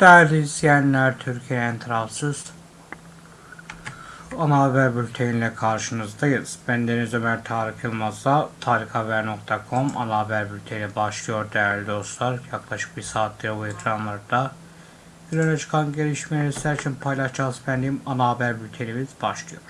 Değerli izleyenler, Türkiye'nin tarafsız ana haber bülteniyle karşınızdayız. Ben Deniz Ömer Tarık Yılmaz'la tarikhaber.com ana haber bülteni başlıyor değerli dostlar. Yaklaşık bir saattir bu ekranlarda günlere çıkan gelişmeleri sizler için paylaşacağız benim ana haber bültenimiz başlıyor.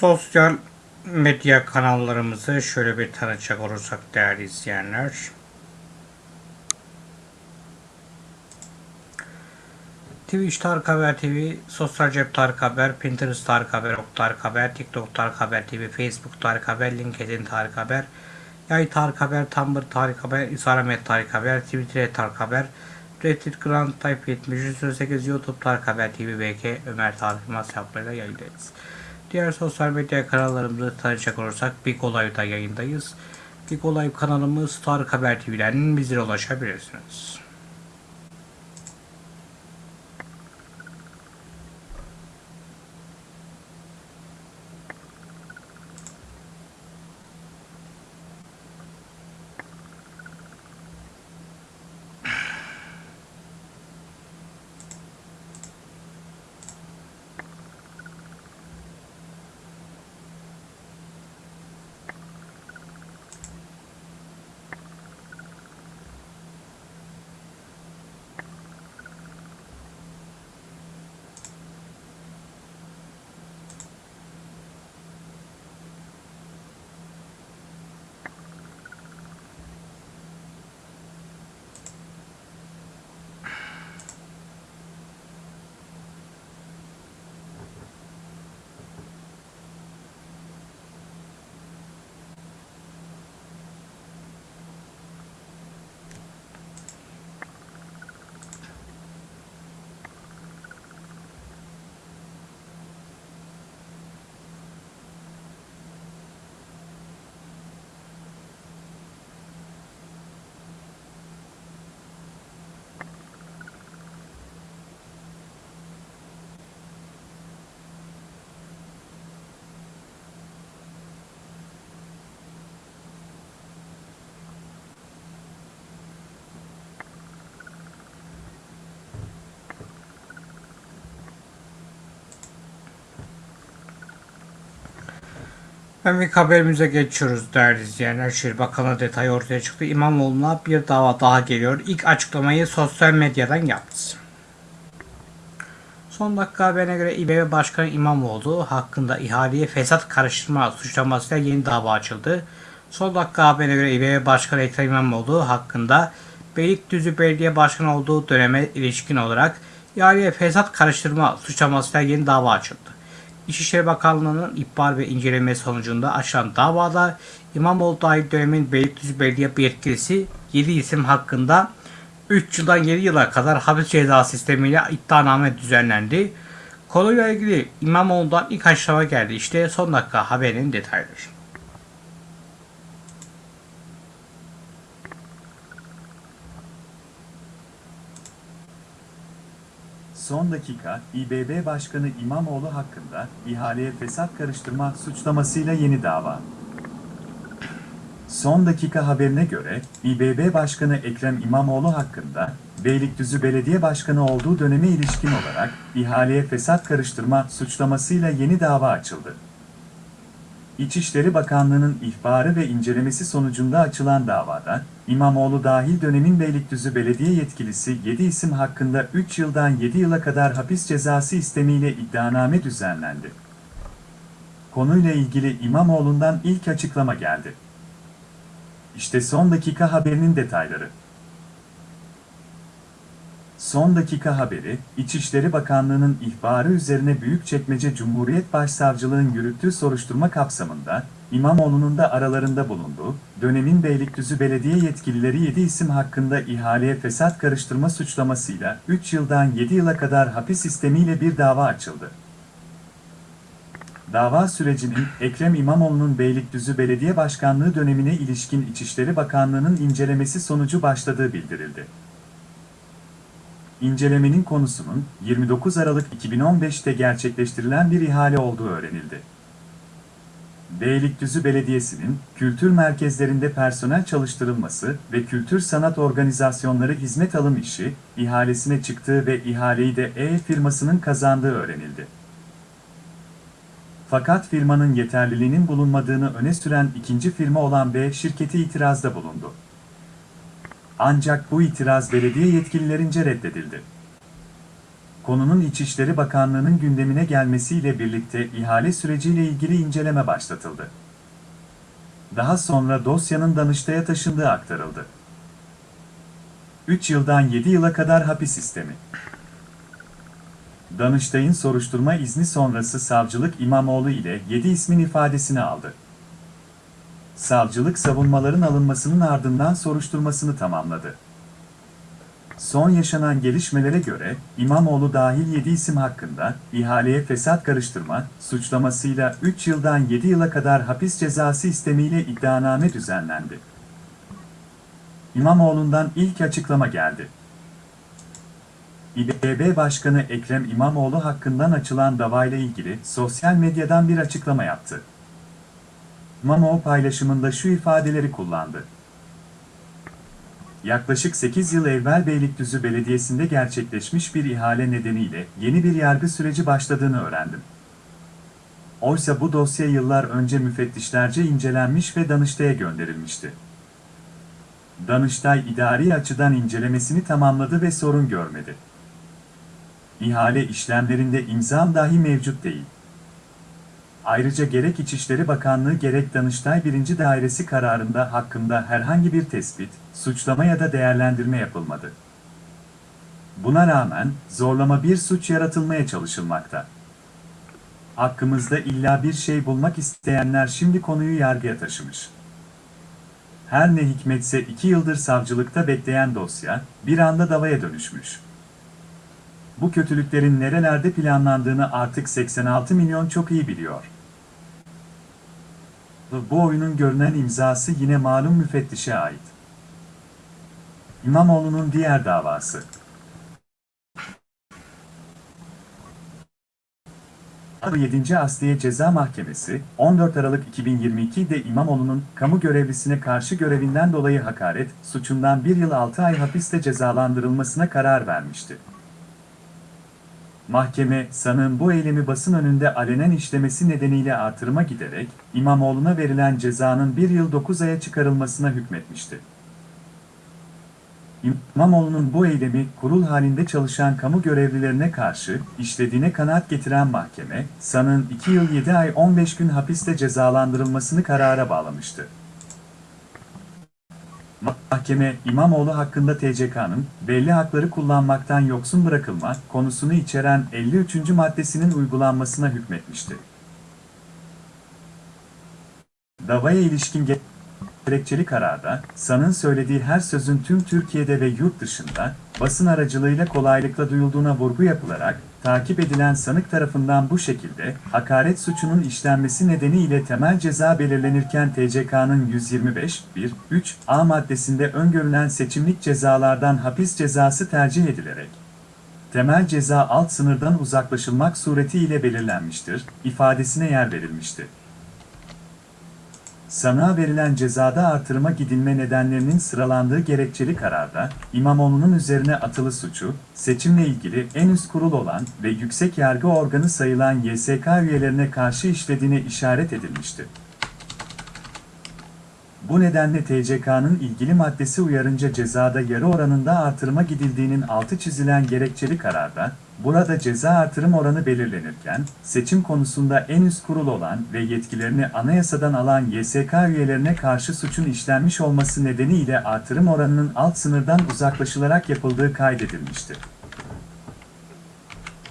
Sosyal medya kanallarımızı şöyle bir tanıtacak olursak değerli izleyenler. Twitch Tarık Haber TV, Sosyal Cep Tarık Haber, Pinterest Tarık Haber, Ok Tarık Haber, TikTok Tarık Haber TV, Facebook Tarık Haber, LinkedIn Tarık Haber, Yay Tarık Haber, Tumblr Tarık Haber, Instagram Tarık Haber, Twitter Tarık Haber, Reddit Grand Type 7308, YouTube Tarık Haber TV, BK, Ömer Tarık Yılmaz hesaplarıyla yayındayız. Diğer sosyal medya kanallarımızı tanıcak olursak Big Olay'da yayındayız. Big Olay kanalımız Tarık Haber TV'den bizlere ulaşabilirsiniz. Hemen haberimize geçiyoruz değerli izleyenler. Şehir Bakanı detayı ortaya çıktı. İmamoğlu'na bir dava daha geliyor. İlk açıklamayı sosyal medyadan yaptı. Son dakika haberine göre İBB Başkanı İmamoğlu hakkında ihaleye fesat karıştırma suçlamasıyla yeni dava açıldı. Son dakika haberine göre İBB Başkanı Ekrem İmamoğlu hakkında Beylikdüzü Belediye Başkanı olduğu döneme ilişkin olarak ihaleye fesat karıştırma suçlamasıyla yeni dava açıldı. İçişleri Bakanlığı'nın ihbar ve inceleme sonucunda açılan davada İmamoğlu dahil dönemin Beylikdüzü Belediye yetkilisi 7 isim hakkında 3 yıldan 7 yıla kadar hapis ceza sistemiyle iddianame düzenlendi. Konuyla ilgili İmamoğlu'ndan ilk açıklama geldi. İşte son dakika haberin detayları. Son dakika, İBB Başkanı İmamoğlu hakkında ihaleye fesat karıştırma suçlamasıyla yeni dava. Son dakika haberine göre, İBB Başkanı Ekrem İmamoğlu hakkında Beylikdüzü Belediye Başkanı olduğu döneme ilişkin olarak ihaleye fesat karıştırma suçlamasıyla yeni dava açıldı. İçişleri Bakanlığı'nın ihbarı ve incelemesi sonucunda açılan davada, İmamoğlu dahil dönemin Beylikdüzü Belediye yetkilisi 7 isim hakkında 3 yıldan 7 yıla kadar hapis cezası istemiyle iddianame düzenlendi. Konuyla ilgili İmamoğlu'ndan ilk açıklama geldi. İşte son dakika haberinin detayları. Son dakika haberi, İçişleri Bakanlığı'nın ihbarı üzerine Büyükçekmece Cumhuriyet Başsavcılığı'nın yürüttüğü soruşturma kapsamında, İmamoğlu'nun da aralarında bulunduğu, dönemin Beylikdüzü Belediye yetkilileri 7 isim hakkında ihaleye fesat karıştırma suçlamasıyla 3 yıldan 7 yıla kadar hapis sistemiyle bir dava açıldı. Dava sürecinin Ekrem İmamoğlu'nun Beylikdüzü Belediye Başkanlığı dönemine ilişkin İçişleri Bakanlığı'nın incelemesi sonucu başladığı bildirildi. İncelemenin konusunun 29 Aralık 2015'te gerçekleştirilen bir ihale olduğu öğrenildi. Beylikdüzü Belediyesi'nin kültür merkezlerinde personel çalıştırılması ve kültür sanat organizasyonları hizmet alım işi ihalesine çıktığı ve ihaleyi de E firmasının kazandığı öğrenildi. Fakat firmanın yeterliliğinin bulunmadığını öne süren ikinci firma olan B şirketi itirazda bulundu. Ancak bu itiraz belediye yetkililerince reddedildi. Konunun İçişleri Bakanlığı'nın gündemine gelmesiyle birlikte ihale süreciyle ilgili inceleme başlatıldı. Daha sonra dosyanın Danıştay'a taşındığı aktarıldı. 3 yıldan 7 yıla kadar hapis sistemi. Danıştay'ın soruşturma izni sonrası savcılık İmamoğlu ile 7 ismin ifadesini aldı. Savcılık savunmaların alınmasının ardından soruşturmasını tamamladı. Son yaşanan gelişmelere göre İmamoğlu dahil 7 isim hakkında ihaleye fesat karıştırma suçlamasıyla 3 yıldan 7 yıla kadar hapis cezası istemiyle iddianame düzenlendi. İmamoğlu'ndan ilk açıklama geldi. İBB Başkanı Ekrem İmamoğlu hakkından açılan davayla ilgili sosyal medyadan bir açıklama yaptı. İmamoğlu paylaşımında şu ifadeleri kullandı. Yaklaşık 8 yıl evvel Beylikdüzü Belediyesi'nde gerçekleşmiş bir ihale nedeniyle yeni bir yargı süreci başladığını öğrendim. Oysa bu dosya yıllar önce müfettişlerce incelenmiş ve Danıştay'a gönderilmişti. Danıştay idari açıdan incelemesini tamamladı ve sorun görmedi. İhale işlemlerinde imzam dahi mevcut değil. Ayrıca gerek İçişleri Bakanlığı gerek Danıştay 1. Dairesi kararında hakkında herhangi bir tespit, suçlama ya da değerlendirme yapılmadı. Buna rağmen zorlama bir suç yaratılmaya çalışılmakta. Hakkımızda illa bir şey bulmak isteyenler şimdi konuyu yargıya taşımış. Her ne hikmetse iki yıldır savcılıkta bekleyen dosya bir anda davaya dönüşmüş. Bu kötülüklerin nerelerde planlandığını artık 86 milyon çok iyi biliyor. Bu oyunun görünen imzası yine malum müfettişe ait. İmamoğlu'nun diğer davası. Adı 7. Asliye Ceza Mahkemesi, 14 Aralık 2022'de İmamoğlu'nun kamu görevlisine karşı görevinden dolayı hakaret suçundan 1 yıl 6 ay hapiste cezalandırılmasına karar vermişti. Mahkeme, sanığın bu eylemi basın önünde alenen işlemesi nedeniyle artırıma giderek, İmamoğlu'na verilen cezanın 1 yıl 9 aya çıkarılmasına hükmetmişti. İmamoğlu'nun bu eylemi kurul halinde çalışan kamu görevlilerine karşı işlediğine kanaat getiren mahkeme, sanığın 2 yıl 7 ay 15 gün hapiste cezalandırılmasını karara bağlamıştı. Mahkeme, İmamoğlu hakkında TCK'nın belli hakları kullanmaktan yoksun bırakılma konusunu içeren 53. maddesinin uygulanmasına hükmetmişti. Davaya ilişkin gerekçeli kararda, sanın söylediği her sözün tüm Türkiye'de ve yurt dışında, basın aracılığıyla kolaylıkla duyulduğuna vurgu yapılarak, takip edilen sanık tarafından bu şekilde, hakaret suçunun işlenmesi nedeniyle temel ceza belirlenirken TCK'nın 125.1.3 A maddesinde öngörülen seçimlik cezalardan hapis cezası tercih edilerek, temel ceza alt sınırdan uzaklaşılmak suretiyle belirlenmiştir, ifadesine yer verilmişti. Sanığa verilen cezada artırıma gidilme nedenlerinin sıralandığı gerekçeli kararda, İmamoğlu'nun üzerine atılı suçu, seçimle ilgili en üst kurul olan ve yüksek yargı organı sayılan YSK üyelerine karşı işlediğine işaret edilmişti. Bu nedenle TCK'nın ilgili maddesi uyarınca cezada yarı oranında artırıma gidildiğinin altı çizilen gerekçeli kararda, Burada ceza artırım oranı belirlenirken, seçim konusunda en üst kurul olan ve yetkilerini anayasadan alan YSK üyelerine karşı suçun işlenmiş olması nedeniyle artırım oranının alt sınırdan uzaklaşılarak yapıldığı kaydedilmiştir.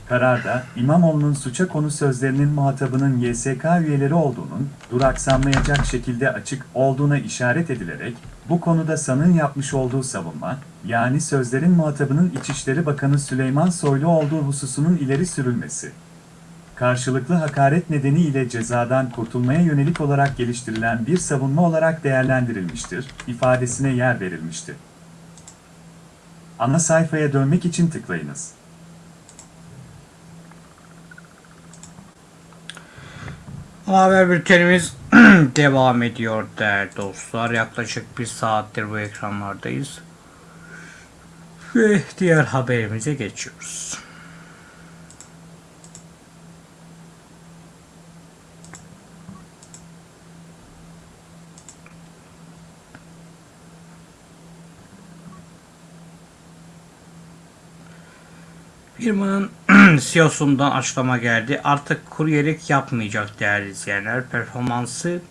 Kararda, İmamoğlu'nun suça konu sözlerinin muhatabının YSK üyeleri olduğunun, duraksanmayacak şekilde açık olduğuna işaret edilerek, bu konuda sanığın yapmış olduğu savunma, yani sözlerin muhatabının İçişleri Bakanı Süleyman Soylu olduğu hususunun ileri sürülmesi, karşılıklı hakaret nedeniyle cezadan kurtulmaya yönelik olarak geliştirilen bir savunma olarak değerlendirilmiştir, ifadesine yer verilmiştir. Ana sayfaya dönmek için tıklayınız. Haber bültenimiz devam ediyor değerli dostlar. Yaklaşık bir saattir bu ekranlardayız. Ve diğer haberimize geçiyoruz. Firmanın CEO'sundan açıklama geldi. Artık kuryelik yapmayacak değerli izleyenler. Performansı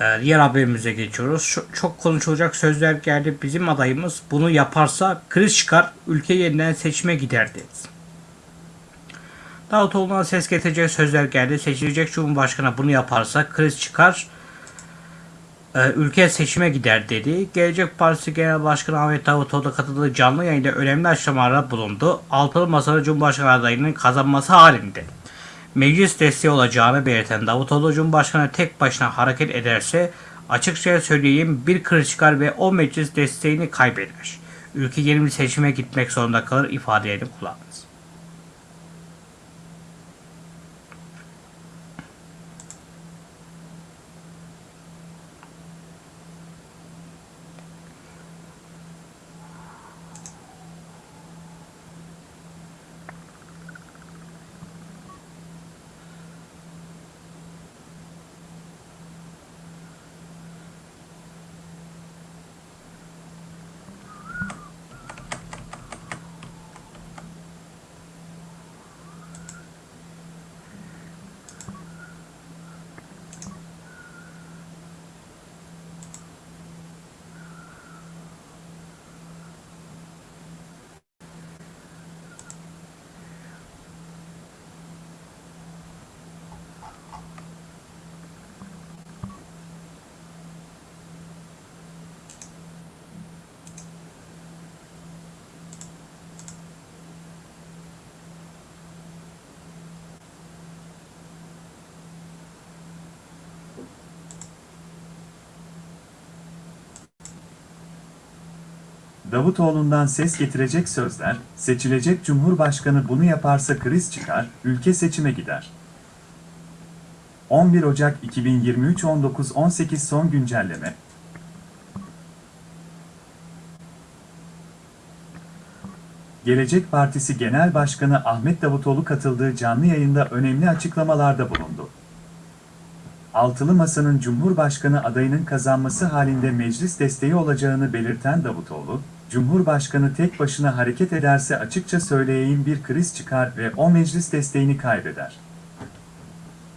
ee, diğer haberimize geçiyoruz. Şu- çok konuşulacak sözler geldi. Bizim adayımız bunu yaparsa kriz çıkar, ülke yeniden seçime gider dedi. Davutoğlu'na ses getirecek sözler geldi. Seçilecek Cumhurbaşkanı bunu yaparsa kriz çıkar, e, ülke seçime gider dedi. Gelecek Partisi Genel Başkanı Ahmet Davutoğlu katıldığı canlı yayında önemli açıklamalarda bulundu. Altılı Masa'da Cumhurbaşkanı adayının kazanması halinde meclis desteği olacağını belirten Davutoğlu Cumhurbaşkanı tek başına hareket ederse açıkça söyleyeyim bir kriz çıkar ve o meclis desteğini kaybeder. Ülke yeni bir seçime gitmek zorunda kalır ifadelerini kullandı. Davutoğlu'ndan ses getirecek sözler, seçilecek Cumhurbaşkanı bunu yaparsa kriz çıkar, ülke seçime gider. 11 Ocak 2023 19.18 son güncelleme. Gelecek Partisi Genel Başkanı Ahmet Davutoğlu katıldığı canlı yayında önemli açıklamalarda bulundu. Altılı Masa'nın Cumhurbaşkanı adayının kazanması halinde meclis desteği olacağını belirten Davutoğlu, Cumhurbaşkanı tek başına hareket ederse açıkça söyleyeyim bir kriz çıkar ve o meclis desteğini kaybeder.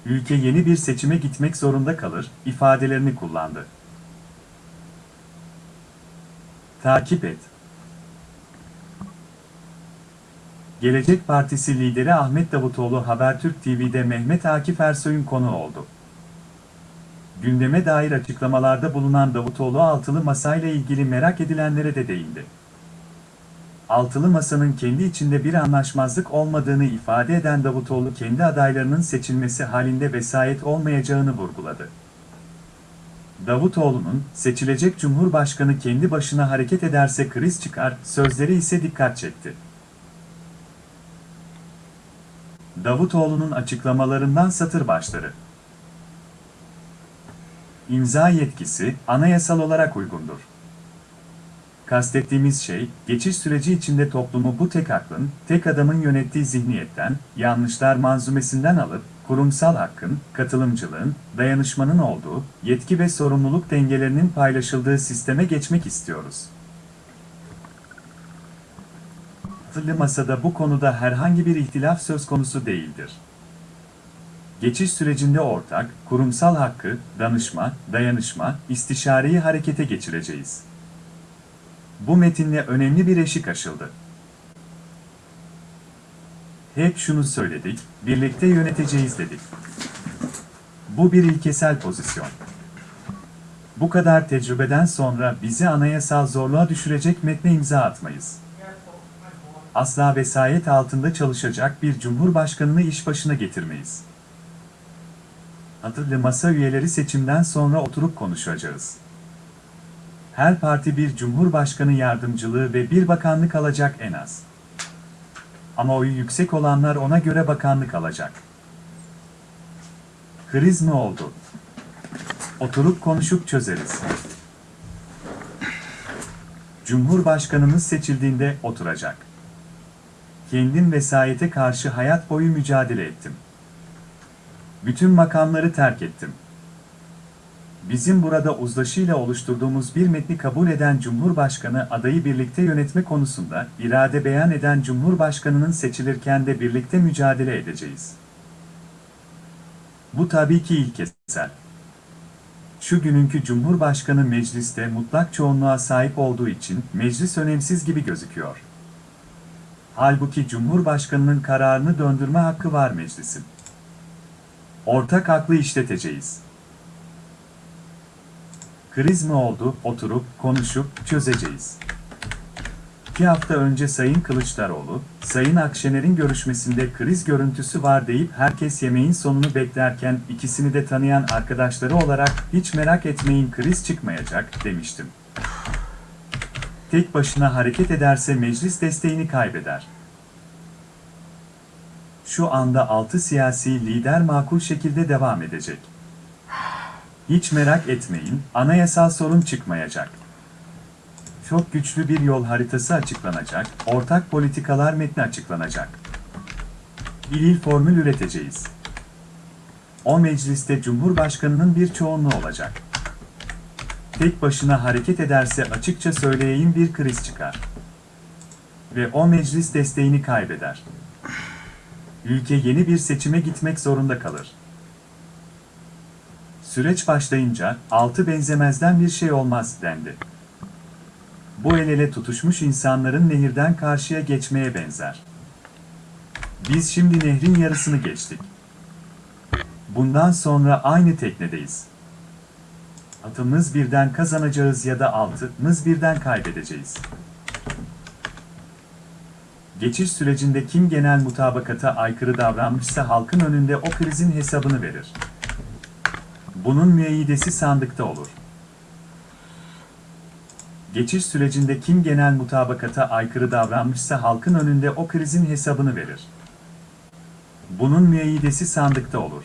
Ülke yeni bir seçime gitmek zorunda kalır, ifadelerini kullandı. Takip et. Gelecek Partisi lideri Ahmet Davutoğlu Habertürk TV'de Mehmet Akif Ersoy'un konu oldu. Gündeme dair açıklamalarda bulunan Davutoğlu altılı masayla ilgili merak edilenlere de değindi. Altılı masanın kendi içinde bir anlaşmazlık olmadığını ifade eden Davutoğlu kendi adaylarının seçilmesi halinde vesayet olmayacağını vurguladı. Davutoğlu'nun seçilecek Cumhurbaşkanı kendi başına hareket ederse kriz çıkar sözleri ise dikkat çekti. Davutoğlu'nun açıklamalarından satır başları. İmza yetkisi anayasal olarak uygundur. Kastettiğimiz şey, geçiş süreci içinde toplumu bu tek aklın, tek adamın yönettiği zihniyetten, yanlışlar manzumesinden alıp, kurumsal hakkın, katılımcılığın, dayanışmanın olduğu, yetki ve sorumluluk dengelerinin paylaşıldığı sisteme geçmek istiyoruz. Altılı Masa'da bu konuda herhangi bir ihtilaf söz konusu değildir. Geçiş sürecinde ortak, kurumsal hakkı, danışma, dayanışma, istişareyi harekete geçireceğiz. Bu metinle önemli bir eşik aşıldı. Hep şunu söyledik, birlikte yöneteceğiz dedik. Bu bir ilkesel pozisyon. Bu kadar tecrübeden sonra bizi anayasal zorluğa düşürecek metne imza atmayız. Asla vesayet altında çalışacak bir cumhurbaşkanını iş başına getirmeyiz. Atılı masa üyeleri seçimden sonra oturup konuşacağız. Her parti bir cumhurbaşkanı yardımcılığı ve bir bakanlık alacak en az. Ama oyu yüksek olanlar ona göre bakanlık alacak. Kriz mi oldu? Oturup konuşup çözeriz. Cumhurbaşkanımız seçildiğinde oturacak. Kendim vesayete karşı hayat boyu mücadele ettim. Bütün makamları terk ettim. Bizim burada uzlaşıyla oluşturduğumuz bir metni kabul eden Cumhurbaşkanı adayı birlikte yönetme konusunda irade beyan eden Cumhurbaşkanının seçilirken de birlikte mücadele edeceğiz. Bu tabii ki ilkesel. Şu günkü Cumhurbaşkanı mecliste mutlak çoğunluğa sahip olduğu için meclis önemsiz gibi gözüküyor. Halbuki Cumhurbaşkanının kararını döndürme hakkı var meclisin. Ortak aklı işleteceğiz. Kriz mi oldu, oturup, konuşup, çözeceğiz. İki hafta önce Sayın Kılıçdaroğlu, Sayın Akşener'in görüşmesinde kriz görüntüsü var deyip herkes yemeğin sonunu beklerken ikisini de tanıyan arkadaşları olarak hiç merak etmeyin kriz çıkmayacak demiştim. Tek başına hareket ederse meclis desteğini kaybeder. Şu anda altı siyasi lider makul şekilde devam edecek. Hiç merak etmeyin, anayasal sorun çıkmayacak. Çok güçlü bir yol haritası açıklanacak, ortak politikalar metni açıklanacak. Bir il formül üreteceğiz. O mecliste Cumhurbaşkanının bir çoğunluğu olacak. Tek başına hareket ederse açıkça söyleyeyim bir kriz çıkar. Ve o meclis desteğini kaybeder. Ülke yeni bir seçime gitmek zorunda kalır. Süreç başlayınca altı benzemezden bir şey olmaz dendi. Bu el ele tutuşmuş insanların nehirden karşıya geçmeye benzer. Biz şimdi nehrin yarısını geçtik. Bundan sonra aynı teknedeyiz. Atımız birden kazanacağız ya da altımız birden kaybedeceğiz. Geçiş sürecinde kim genel mutabakata aykırı davranmışsa halkın önünde o krizin hesabını verir. Bunun müeyyidesi sandıkta olur. Geçiş sürecinde kim genel mutabakata aykırı davranmışsa halkın önünde o krizin hesabını verir. Bunun müeyyidesi sandıkta olur.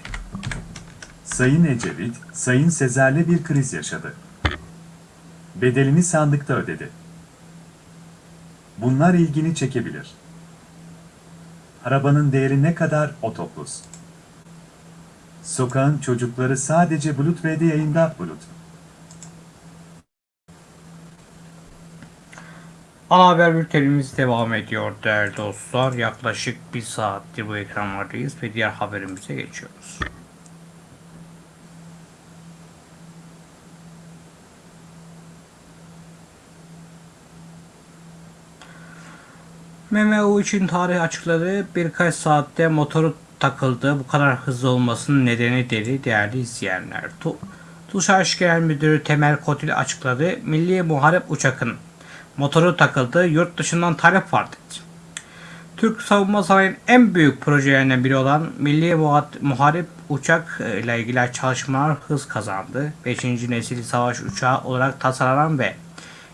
Sayın Ecevit, Sayın Sezer'le bir kriz yaşadı. Bedelini sandıkta ödedi. Bunlar ilgini çekebilir. Arabanın değeri ne kadar otoplus? Sokağın çocukları sadece Bulut V'de yayında Bulut. Ana haber bültenimiz devam ediyor değerli dostlar. Yaklaşık bir saattir bu ekranlardayız ve diğer haberimize geçiyoruz. MMU için tarih açıkladı. Birkaç saatte motoru takıldı. Bu kadar hızlı olmasının nedeni dedi değerli izleyenler. Tu TUSAŞ Genel Müdürü Temel Kotil açıkladı. Milli Muharip Uçak'ın motoru takıldı. Yurt dışından talep var dedi. Türk savunma sanayinin en büyük projelerinden biri olan Milli Muharip Uçak ile ilgili çalışmalar hız kazandı. 5. nesil savaş uçağı olarak tasarlanan ve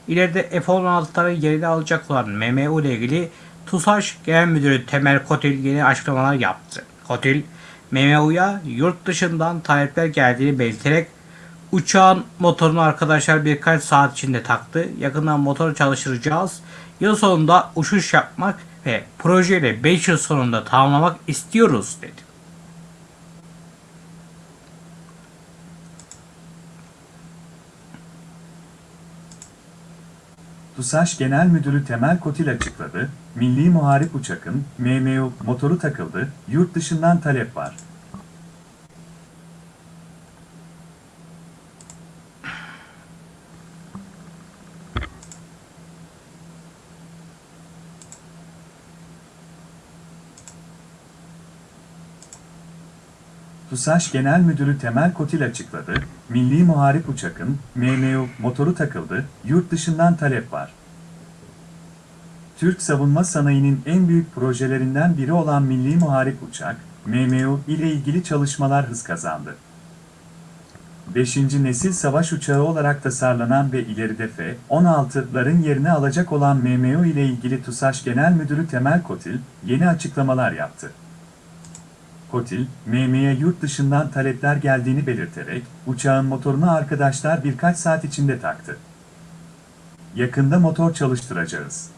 ileride F-16'ların yerini alacak olan MMU ile ilgili TUSAŞ Genel Müdürü Temel Kotil yeni açıklamalar yaptı. Kotil, MMU'ya yurt dışından talepler geldiğini belirterek uçağın motorunu arkadaşlar birkaç saat içinde taktı. Yakından motoru çalıştıracağız. Yıl sonunda uçuş yapmak ve projeyle 5 yıl sonunda tamamlamak istiyoruz dedi. TUSAŞ Genel Müdürü Temel Kotil açıkladı, Milli Muharip Uçak'ın MMU motoru takıldı, yurt dışından talep var. TUSAŞ Genel Müdürü Temel Kotil açıkladı, Milli Muharip Uçak'ın MMU motoru takıldı, yurt dışından talep var. Türk savunma sanayinin en büyük projelerinden biri olan Milli Muharip Uçak, MMU ile ilgili çalışmalar hız kazandı. 5. nesil savaş uçağı olarak tasarlanan ve ileride F-16'ların yerini alacak olan MMU ile ilgili TUSAŞ Genel Müdürü Temel Kotil, yeni açıklamalar yaptı. Kotil, MM'ye yurt dışından talepler geldiğini belirterek, uçağın motorunu arkadaşlar birkaç saat içinde taktı. Yakında motor çalıştıracağız.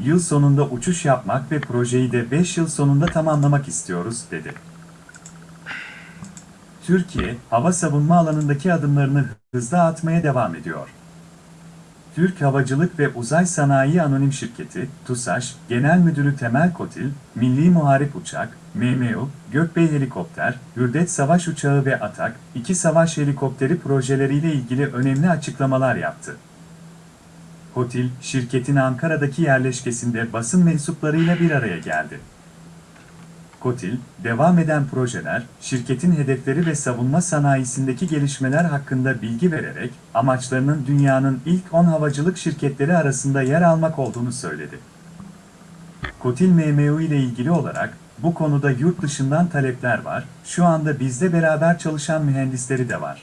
Yıl sonunda uçuş yapmak ve projeyi de 5 yıl sonunda tamamlamak istiyoruz, dedi. Türkiye, hava savunma alanındaki adımlarını hızla atmaya devam ediyor. Türk Havacılık ve Uzay Sanayi Anonim Şirketi, TUSAŞ, Genel Müdürü Temel Kotil, Milli Muharip Uçak, MMU, Gökbey Helikopter, Hürdet Savaş Uçağı ve ATAK, iki savaş helikopteri projeleriyle ilgili önemli açıklamalar yaptı. Kotil, şirketin Ankara'daki yerleşkesinde basın mensuplarıyla bir araya geldi. Kotil, devam eden projeler, şirketin hedefleri ve savunma sanayisindeki gelişmeler hakkında bilgi vererek, amaçlarının dünyanın ilk 10 havacılık şirketleri arasında yer almak olduğunu söyledi. Kotil MMU ile ilgili olarak, bu konuda yurt dışından talepler var, şu anda bizde beraber çalışan mühendisleri de var.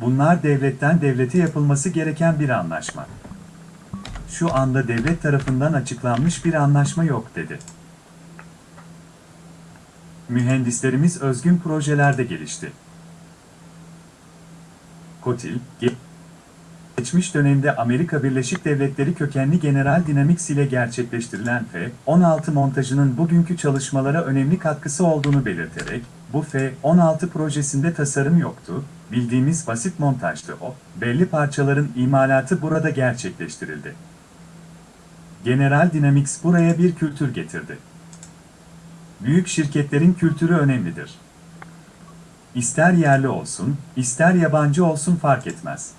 Bunlar devletten devlete yapılması gereken bir anlaşma. Şu anda devlet tarafından açıklanmış bir anlaşma yok dedi. Mühendislerimiz özgün projelerde gelişti. Kotil, geçmiş dönemde Amerika Birleşik Devletleri kökenli General Dynamics ile gerçekleştirilen F-16 montajının bugünkü çalışmalara önemli katkısı olduğunu belirterek, bu F-16 projesinde tasarım yoktu, bildiğimiz basit montajdı o, belli parçaların imalatı burada gerçekleştirildi. General Dynamics buraya bir kültür getirdi. Büyük şirketlerin kültürü önemlidir. İster yerli olsun, ister yabancı olsun fark etmez.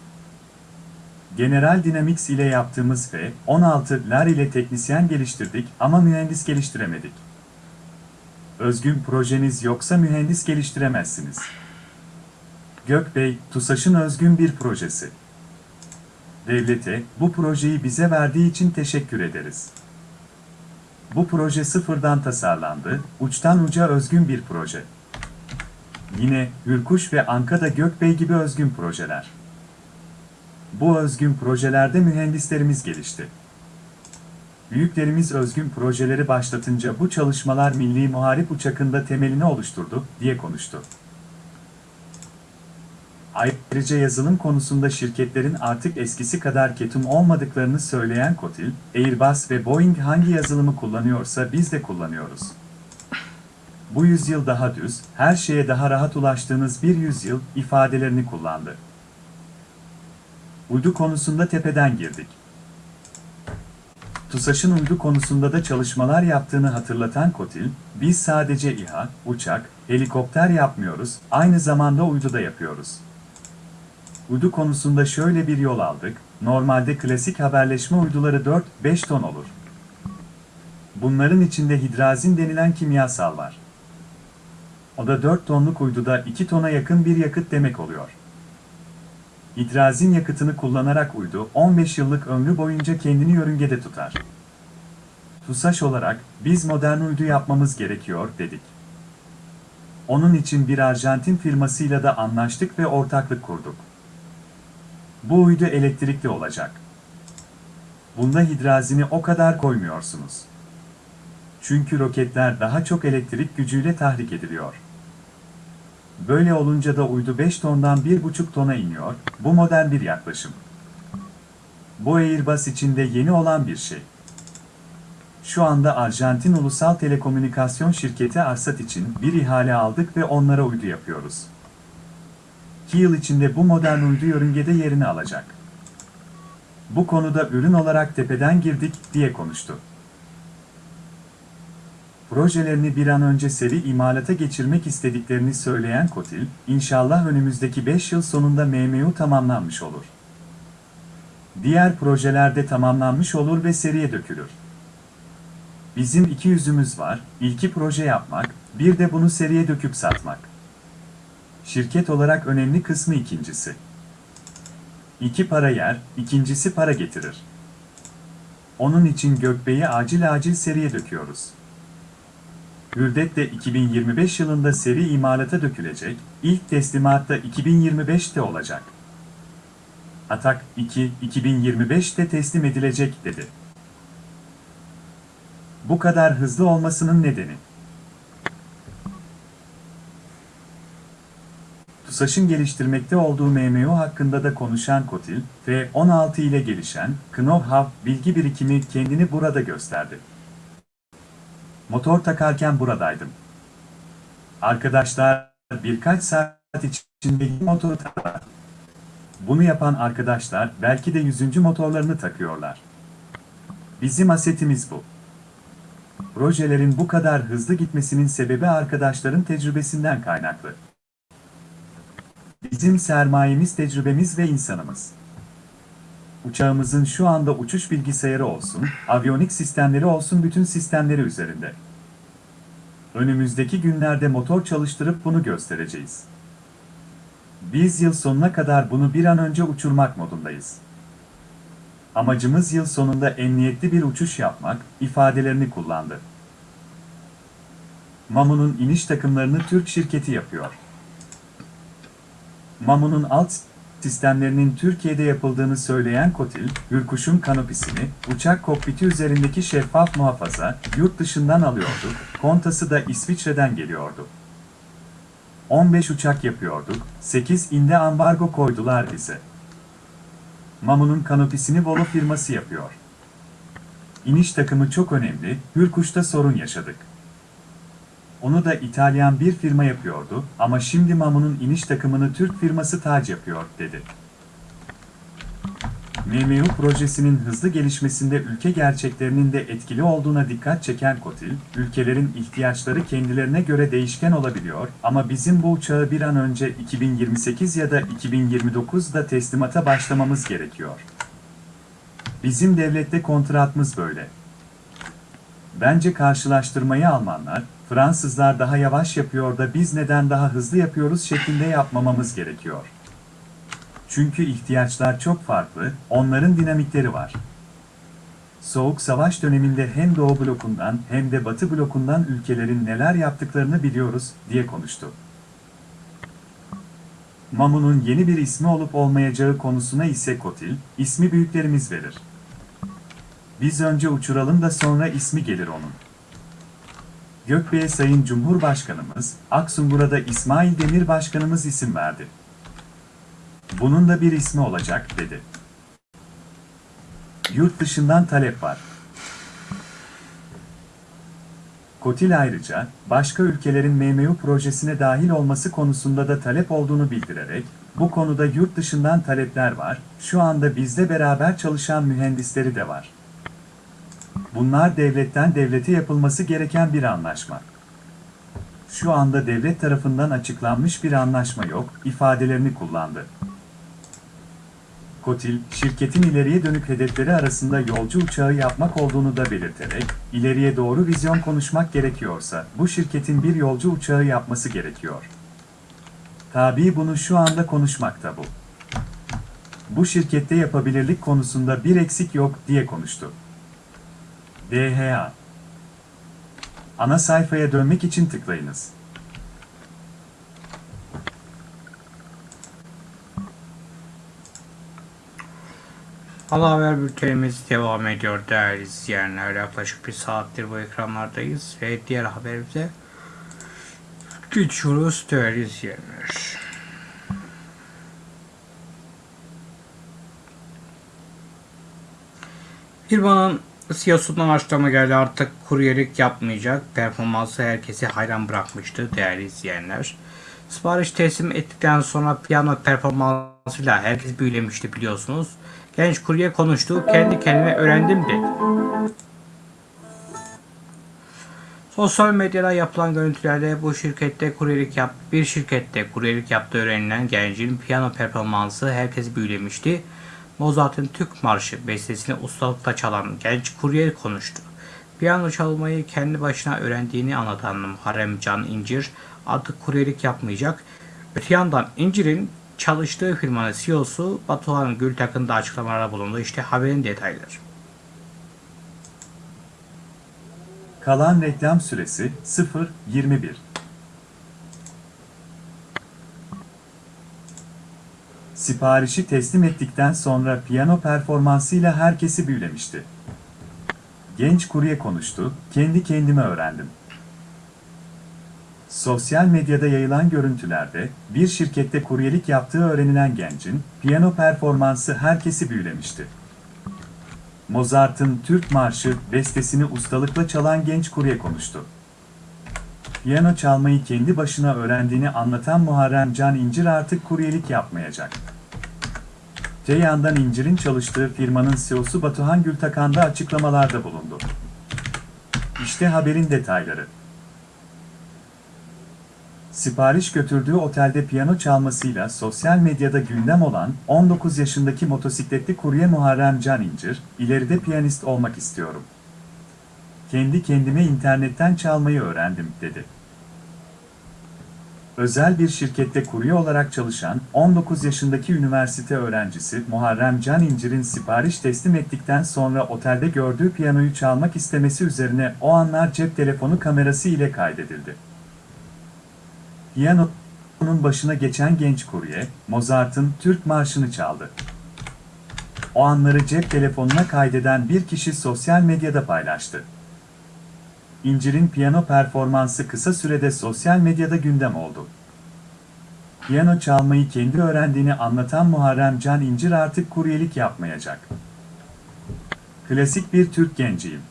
General Dynamics ile yaptığımız F-16'lar ile teknisyen geliştirdik ama mühendis geliştiremedik. Özgün projeniz yoksa mühendis geliştiremezsiniz. Gökbey, TUSAŞ'ın özgün bir projesi. Devlete, bu projeyi bize verdiği için teşekkür ederiz. Bu proje sıfırdan tasarlandı, uçtan uca özgün bir proje. Yine Hürkuş ve Ankada Gökbey gibi özgün projeler. Bu özgün projelerde mühendislerimiz gelişti. Büyüklerimiz özgün projeleri başlatınca bu çalışmalar Milli Muharip Uçakı'nda temelini oluşturdu, diye konuştu. Ayrıca yazılım konusunda şirketlerin artık eskisi kadar ketum olmadıklarını söyleyen Kotil, Airbus ve Boeing hangi yazılımı kullanıyorsa biz de kullanıyoruz. Bu yüzyıl daha düz, her şeye daha rahat ulaştığınız bir yüzyıl ifadelerini kullandı. Uydu konusunda tepeden girdik. TUSAŞ'ın uydu konusunda da çalışmalar yaptığını hatırlatan Kotil, biz sadece İHA, uçak, helikopter yapmıyoruz, aynı zamanda uydu da yapıyoruz. Uydu konusunda şöyle bir yol aldık, normalde klasik haberleşme uyduları 4-5 ton olur. Bunların içinde hidrazin denilen kimyasal var. O da 4 tonluk uyduda 2 tona yakın bir yakıt demek oluyor. Hidrazin yakıtını kullanarak uydu 15 yıllık ömrü boyunca kendini yörüngede tutar. TUSAŞ olarak biz modern uydu yapmamız gerekiyor dedik. Onun için bir Arjantin firmasıyla da anlaştık ve ortaklık kurduk. Bu uydu elektrikli olacak. Bunda hidrazini o kadar koymuyorsunuz. Çünkü roketler daha çok elektrik gücüyle tahrik ediliyor. Böyle olunca da uydu 5 tondan 1,5 tona iniyor, bu modern bir yaklaşım. Bu Airbus içinde yeni olan bir şey. Şu anda Arjantin Ulusal Telekomünikasyon Şirketi Arsat için bir ihale aldık ve onlara uydu yapıyoruz. 2 yıl içinde bu modern uydu yörüngede yerini alacak. Bu konuda ürün olarak tepeden girdik diye konuştu. Projelerini bir an önce seri imalata geçirmek istediklerini söyleyen Kotil, inşallah önümüzdeki 5 yıl sonunda MMU tamamlanmış olur. Diğer projelerde tamamlanmış olur ve seriye dökülür. Bizim iki yüzümüz var, ilki proje yapmak, bir de bunu seriye döküp satmak. Şirket olarak önemli kısmı ikincisi. İki para yer, ikincisi para getirir. Onun için Gökbey'i acil acil seriye döküyoruz. Hürdet de 2025 yılında seri imalata dökülecek, ilk teslimat da 2025'te olacak. Atak 2, 2025'te teslim edilecek dedi. Bu kadar hızlı olmasının nedeni. TUSAŞ'ın geliştirmekte olduğu MMO hakkında da konuşan Kotil, F-16 ile gelişen Know-How bilgi birikimi kendini burada gösterdi. Motor takarken buradaydım. Arkadaşlar birkaç saat içinde motoru takar. Bunu yapan arkadaşlar belki de yüzüncü motorlarını takıyorlar. Bizim asetimiz bu. Projelerin bu kadar hızlı gitmesinin sebebi arkadaşların tecrübesinden kaynaklı. Bizim sermayemiz tecrübemiz ve insanımız. Uçağımızın şu anda uçuş bilgisayarı olsun, aviyonik sistemleri olsun bütün sistemleri üzerinde. Önümüzdeki günlerde motor çalıştırıp bunu göstereceğiz. Biz yıl sonuna kadar bunu bir an önce uçurmak modundayız. Amacımız yıl sonunda emniyetli bir uçuş yapmak, ifadelerini kullandı. Mamu'nun iniş takımlarını Türk şirketi yapıyor. Mamu'nun alt sistemlerinin Türkiye'de yapıldığını söyleyen Kotil, Hürkuş'un kanopisini, uçak kokpiti üzerindeki şeffaf muhafaza, yurt dışından alıyorduk, kontası da İsviçre'den geliyordu. 15 uçak yapıyorduk, 8 inde ambargo koydular bize. Mamu'nun kanopisini Volo firması yapıyor. İniş takımı çok önemli, Hürkuş'ta sorun yaşadık. Onu da İtalyan bir firma yapıyordu ama şimdi Mamu'nun iniş takımını Türk firması Tac yapıyor, dedi. MMU projesinin hızlı gelişmesinde ülke gerçeklerinin de etkili olduğuna dikkat çeken Kotil, ülkelerin ihtiyaçları kendilerine göre değişken olabiliyor ama bizim bu uçağı bir an önce 2028 ya da 2029'da teslimata başlamamız gerekiyor. Bizim devlette kontratımız böyle. Bence karşılaştırmayı Almanlar, Fransızlar daha yavaş yapıyor da biz neden daha hızlı yapıyoruz şeklinde yapmamamız gerekiyor. Çünkü ihtiyaçlar çok farklı, onların dinamikleri var. Soğuk savaş döneminde hem Doğu blokundan hem de Batı blokundan ülkelerin neler yaptıklarını biliyoruz, diye konuştu. Mamu'nun yeni bir ismi olup olmayacağı konusuna ise Kotil, ismi büyüklerimiz verir. Biz önce uçuralım da sonra ismi gelir onun. Gökbey'e Sayın Cumhurbaşkanımız, Aksungur'a İsmail Demir Başkanımız isim verdi. Bunun da bir ismi olacak, dedi. Yurt dışından talep var. Kotil ayrıca, başka ülkelerin MMU projesine dahil olması konusunda da talep olduğunu bildirerek, bu konuda yurt dışından talepler var, şu anda bizde beraber çalışan mühendisleri de var. Bunlar devletten devlete yapılması gereken bir anlaşma. Şu anda devlet tarafından açıklanmış bir anlaşma yok, ifadelerini kullandı. Kotil, şirketin ileriye dönük hedefleri arasında yolcu uçağı yapmak olduğunu da belirterek, ileriye doğru vizyon konuşmak gerekiyorsa, bu şirketin bir yolcu uçağı yapması gerekiyor. Tabii bunu şu anda konuşmakta bu. Bu şirkette yapabilirlik konusunda bir eksik yok, diye konuştu. DHA Ana sayfaya dönmek için tıklayınız. Ana haber bültenimiz devam ediyor değerli izleyenler. Yaklaşık bir saattir bu ekranlardayız ve diğer haberimize geçiyoruz değerli izleyenler. Firmanın CEO'sundan açıklama geldi artık kuryelik yapmayacak. Performansı herkesi hayran bırakmıştı değerli izleyenler. Sipariş teslim ettikten sonra piyano performansıyla herkes büyülemişti biliyorsunuz. Genç kurye konuştu. Kendi kendime öğrendim dedi. Sosyal medyada yapılan görüntülerde bu şirkette kuryelik yap bir şirkette kuryelik yaptığı öğrenilen gencin piyano performansı herkesi büyülemişti. Mozart'ın Türk Marşı bestesini ustalıkla çalan genç kurye konuştu. Piyano çalmayı kendi başına öğrendiğini anlatan Muharrem Can İncir artık kuryelik yapmayacak. Öte yandan İncir'in çalıştığı firmanın CEO'su Batuhan Gültak'ın da açıklamalarda bulundu. İşte haberin detayları. Kalan reklam süresi 0.21. Siparişi teslim ettikten sonra piyano performansıyla herkesi büyülemişti. Genç kurye konuştu, kendi kendime öğrendim. Sosyal medyada yayılan görüntülerde bir şirkette kuryelik yaptığı öğrenilen gencin piyano performansı herkesi büyülemişti. Mozart'ın Türk Marşı bestesini ustalıkla çalan genç kurye konuştu. Piyano çalmayı kendi başına öğrendiğini anlatan Muharrem Can İncir artık kuryelik yapmayacak. Te yandan İncir'in çalıştığı firmanın CEO'su Batuhan Gültakan da açıklamalarda bulundu. İşte haberin detayları. Sipariş götürdüğü otelde piyano çalmasıyla sosyal medyada gündem olan 19 yaşındaki motosikletli kurye Muharrem Can İncir, ileride piyanist olmak istiyorum. Kendi kendime internetten çalmayı öğrendim, dedi. Özel bir şirkette kurye olarak çalışan 19 yaşındaki üniversite öğrencisi Muharrem Can İncir'in sipariş teslim ettikten sonra otelde gördüğü piyanoyu çalmak istemesi üzerine o anlar cep telefonu kamerası ile kaydedildi. Piyanonun başına geçen genç kurye, Mozart'ın Türk Marşı'nı çaldı. O anları cep telefonuna kaydeden bir kişi sosyal medyada paylaştı. İncir'in piyano performansı kısa sürede sosyal medyada gündem oldu. Piyano çalmayı kendi öğrendiğini anlatan Muharrem Can İncir artık kuryelik yapmayacak. Klasik bir Türk genciyim.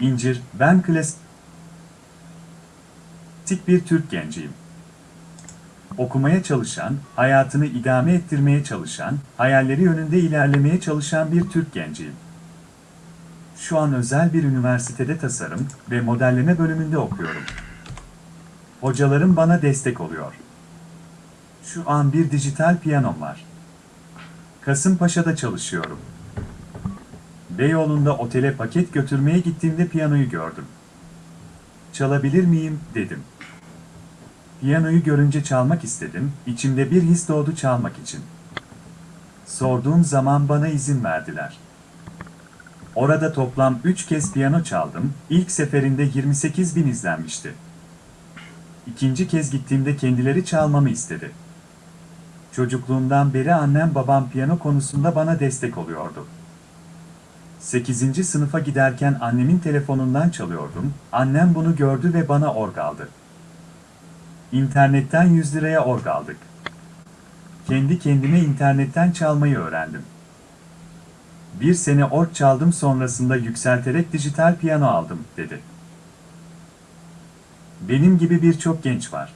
İncir, ben Klasik bir Türk genciyim. Okumaya çalışan, hayatını idame ettirmeye çalışan, hayalleri yönünde ilerlemeye çalışan bir Türk genciyim. Şu an özel bir üniversitede tasarım ve modelleme bölümünde okuyorum. Hocalarım bana destek oluyor. Şu an bir dijital piyanom var. Kasımpaşa'da çalışıyorum. Beyoğlu'nda otele paket götürmeye gittiğimde piyanoyu gördüm. Çalabilir miyim, dedim. Piyanoyu görünce çalmak istedim, içimde bir his doğdu çalmak için. Sorduğum zaman bana izin verdiler. Orada toplam 3 kez piyano çaldım, ilk seferinde 28 bin izlenmişti. İkinci kez gittiğimde kendileri çalmamı istedi. Çocukluğumdan beri annem babam piyano konusunda bana destek oluyordu. 8. sınıfa giderken annemin telefonundan çalıyordum, annem bunu gördü ve bana org aldı. İnternetten 100 liraya org aldık. Kendi kendime internetten çalmayı öğrendim. Bir sene org çaldım sonrasında yükselterek dijital piyano aldım, dedi. Benim gibi birçok genç var.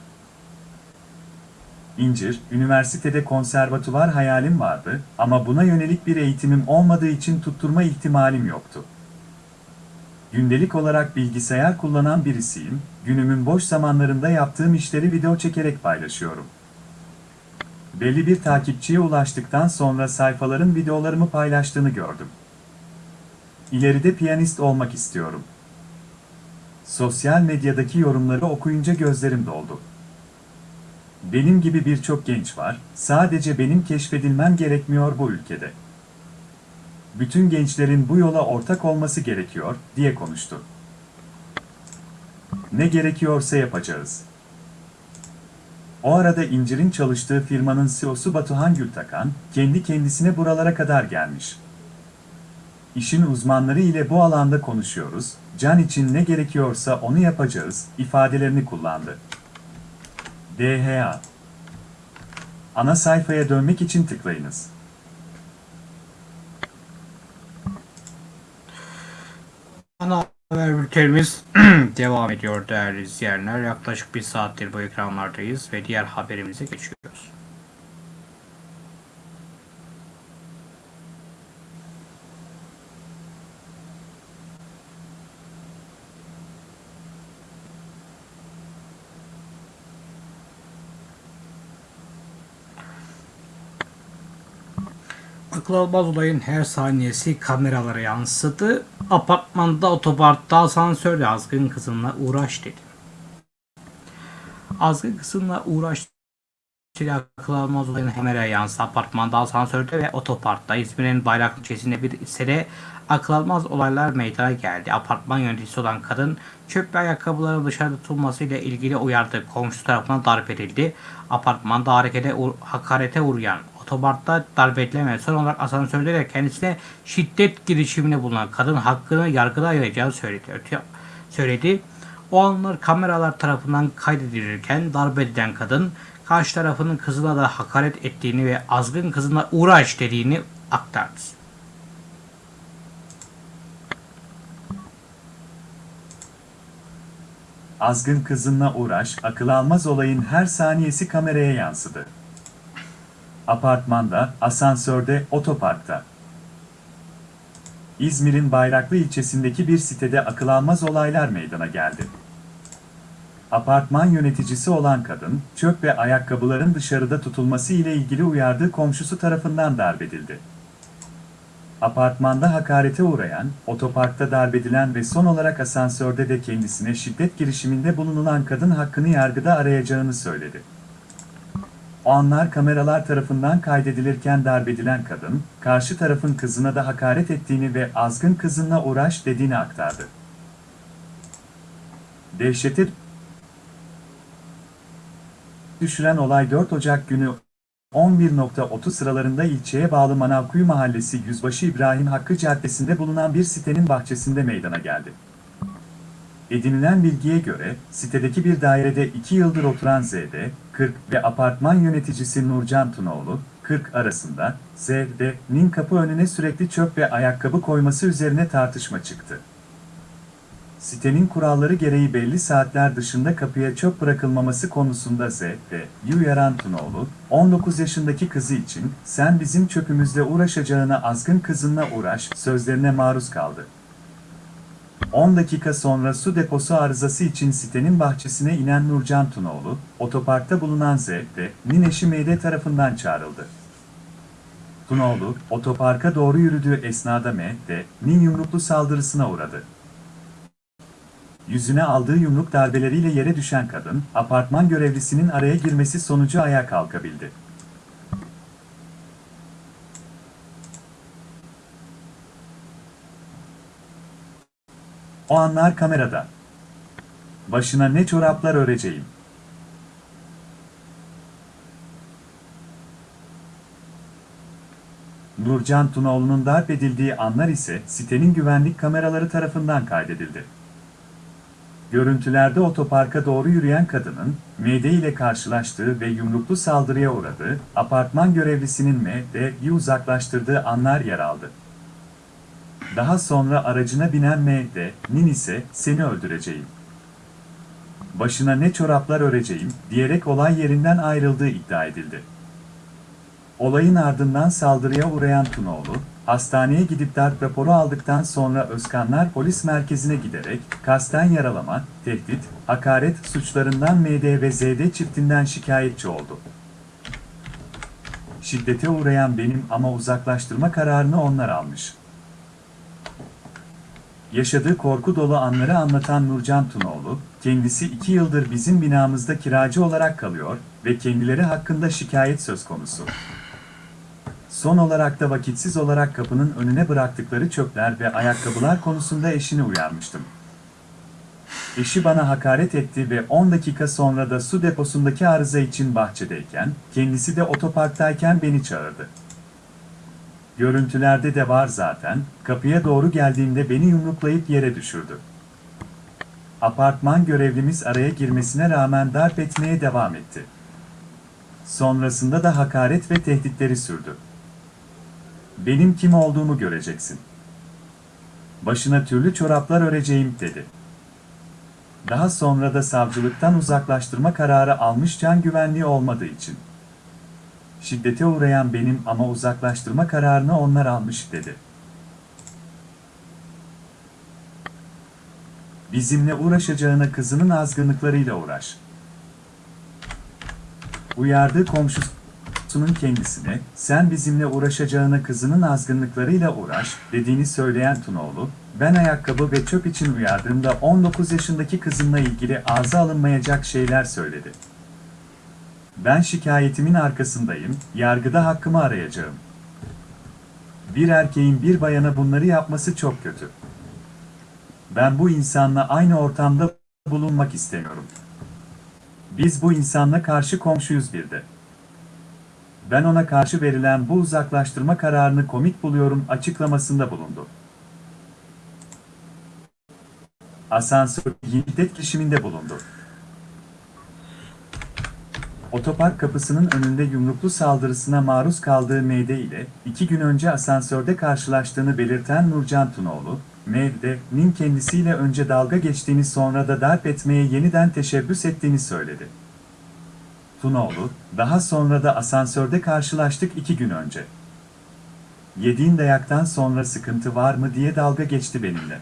İncir, üniversitede konservatuvar hayalim vardı ama buna yönelik bir eğitimim olmadığı için tutturma ihtimalim yoktu. Gündelik olarak bilgisayar kullanan birisiyim, günümün boş zamanlarında yaptığım işleri video çekerek paylaşıyorum. Belli bir takipçiye ulaştıktan sonra sayfaların videolarımı paylaştığını gördüm. İleride piyanist olmak istiyorum. Sosyal medyadaki yorumları okuyunca gözlerim doldu. Benim gibi birçok genç var, sadece benim keşfedilmem gerekmiyor bu ülkede. Bütün gençlerin bu yola ortak olması gerekiyor, diye konuştu. Ne gerekiyorsa yapacağız. O arada İncir'in çalıştığı firmanın CEO'su Batuhan Gültakan, kendi kendisine buralara kadar gelmiş. İşin uzmanları ile bu alanda konuşuyoruz, can için ne gerekiyorsa onu yapacağız, ifadelerini kullandı. DHA Ana sayfaya dönmek için tıklayınız. Ana haber bültenimiz devam ediyor değerli izleyenler. Yaklaşık bir saattir bu ekranlardayız ve diğer haberimize geçiyoruz. Akıl olayın her saniyesi kameralara yansıdı. Apartmanda otoparkta asansörle azgın kızımla uğraş dedi. Azgın kızımla uğraş dedi. Akıl almaz olayın kameraya yansıdı. Apartmanda asansörde ve otoparkta İzmir'in Bayraklı ilçesinde bir sere akıl almaz olaylar meydana geldi. Apartman yöneticisi olan kadın çöp ve ayakkabıların dışarıda tutulmasıyla ilgili uyardı. Komşusu tarafından darp edildi. Apartmanda harekete, hakarete uğrayan otoparkta darp edilen ve son olarak asansörde de kendisine şiddet girişiminde bulunan kadın hakkını yargıda arayacağını söyledi. Söyledi. O anlar kameralar tarafından kaydedilirken darp edilen kadın karşı tarafının kızına da hakaret ettiğini ve azgın kızına uğraş dediğini aktardı. Azgın kızınla uğraş, akıl almaz olayın her saniyesi kameraya yansıdı. Apartmanda, asansörde, otoparkta. İzmir'in Bayraklı ilçesindeki bir sitede akıl almaz olaylar meydana geldi. Apartman yöneticisi olan kadın, çöp ve ayakkabıların dışarıda tutulması ile ilgili uyardığı komşusu tarafından darbedildi. Apartmanda hakarete uğrayan, otoparkta darbedilen ve son olarak asansörde de kendisine şiddet girişiminde bulunulan kadın hakkını yargıda arayacağını söyledi. Anlar kameralar tarafından kaydedilirken darbedilen kadın, karşı tarafın kızına da hakaret ettiğini ve azgın kızınla uğraş dediğini aktardı. Dehşete düşüren olay 4 Ocak günü 11.30 sıralarında ilçeye bağlı Manavkuyu Mahallesi Yüzbaşı İbrahim Hakkı Caddesi'nde bulunan bir sitenin bahçesinde meydana geldi. Edinilen bilgiye göre, sitedeki bir dairede 2 yıldır oturan ZD, 40 ve apartman yöneticisi Nurcan Tunoğlu, 40 arasında, ZD'nin kapı önüne sürekli çöp ve ayakkabı koyması üzerine tartışma çıktı. Sitenin kuralları gereği belli saatler dışında kapıya çöp bırakılmaması konusunda Z.D'yi uyaran Tunoğlu, 19 yaşındaki kızı için sen bizim çöpümüzle uğraşacağına azgın kızınla uğraş sözlerine maruz kaldı. 10 dakika sonra su deposu arızası için sitenin bahçesine inen Nurcan Tunoğlu, otoparkta bulunan Z.D'nin eşi Meyde tarafından çağrıldı. Tunoğlu, otoparka doğru yürüdüğü esnada M.D.'nin yumruklu saldırısına uğradı. Yüzüne aldığı yumruk darbeleriyle yere düşen kadın, apartman görevlisinin araya girmesi sonucu ayağa kalkabildi. O anlar kamerada. Başına ne çoraplar öreceğim. Nurcan Tunoğlu'nun darp edildiği anlar ise sitenin güvenlik kameraları tarafından kaydedildi. Görüntülerde otoparka doğru yürüyen kadının, MD ile karşılaştığı ve yumruklu saldırıya uğradığı, apartman görevlisinin MD'yi uzaklaştırdığı anlar yer aldı. Daha sonra aracına binen MD'nin ise seni öldüreceğim. Başına ne çoraplar öreceğim diyerek olay yerinden ayrıldığı iddia edildi. Olayın ardından saldırıya uğrayan Tunoğlu, hastaneye gidip darp raporu aldıktan sonra Özkanlar Polis Merkezi'ne giderek kasten yaralama, tehdit, hakaret suçlarından MD ve ZD çiftinden şikayetçi oldu. Şiddete uğrayan benim ama uzaklaştırma kararını onlar almış. Yaşadığı korku dolu anları anlatan Nurcan Tunoğlu, kendisi iki yıldır bizim binamızda kiracı olarak kalıyor ve kendileri hakkında şikayet söz konusu. Son olarak da vakitsiz olarak kapının önüne bıraktıkları çöpler ve ayakkabılar konusunda eşini uyarmıştım. Eşi bana hakaret etti ve 10 dakika sonra da su deposundaki arıza için bahçedeyken, kendisi de otoparktayken beni çağırdı. Görüntülerde de var zaten, kapıya doğru geldiğimde beni yumruklayıp yere düşürdü. Apartman görevlimiz araya girmesine rağmen darp etmeye devam etti. Sonrasında da hakaret ve tehditleri sürdü. Benim kim olduğumu göreceksin. Başına türlü çoraplar öreceğim dedi. Daha sonra da savcılıktan uzaklaştırma kararı almış can güvenliği olmadığı için. Şiddete uğrayan benim ama uzaklaştırma kararını onlar almış dedi. Bizimle uğraşacağına kızının azgınlıklarıyla uğraş. Uyardığı komşusu Sun'un kendisine, sen bizimle uğraşacağına kızının azgınlıklarıyla uğraş, dediğini söyleyen Tunoğlu, ben ayakkabı ve çöp için uyardığımda 19 yaşındaki kızımla ilgili ağza alınmayacak şeyler söyledi. Ben şikayetimin arkasındayım, yargıda hakkımı arayacağım. Bir erkeğin bir bayana bunları yapması çok kötü. Ben bu insanla aynı ortamda bulunmak istemiyorum. Biz bu insanla karşı komşuyuz bir de. Ben ona karşı verilen bu uzaklaştırma kararını komik buluyorum açıklamasında bulundu. Asansör şiddet girişiminde bulundu. Otopark kapısının önünde yumruklu saldırısına maruz kaldığı Meyde ile iki gün önce asansörde karşılaştığını belirten Nurcan Tunoğlu, Meyde'nin kendisiyle önce dalga geçtiğini sonra da darp etmeye yeniden teşebbüs ettiğini söyledi. Tunoğlu, daha sonra da asansörde karşılaştık iki gün önce. Yediğin dayaktan sonra sıkıntı var mı diye dalga geçti benimle.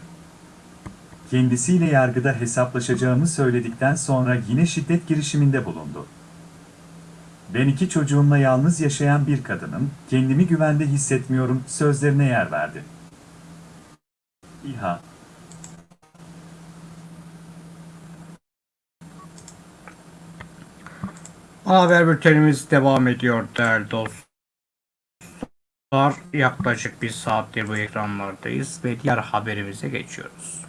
Kendisiyle yargıda hesaplaşacağımı söyledikten sonra yine şiddet girişiminde bulundu. Ben iki çocuğumla yalnız yaşayan bir kadınım, kendimi güvende hissetmiyorum sözlerine yer verdi. İHA haber bültenimiz devam ediyor değerli dostlar. Yaklaşık bir saattir bu ekranlardayız ve diğer haberimize geçiyoruz.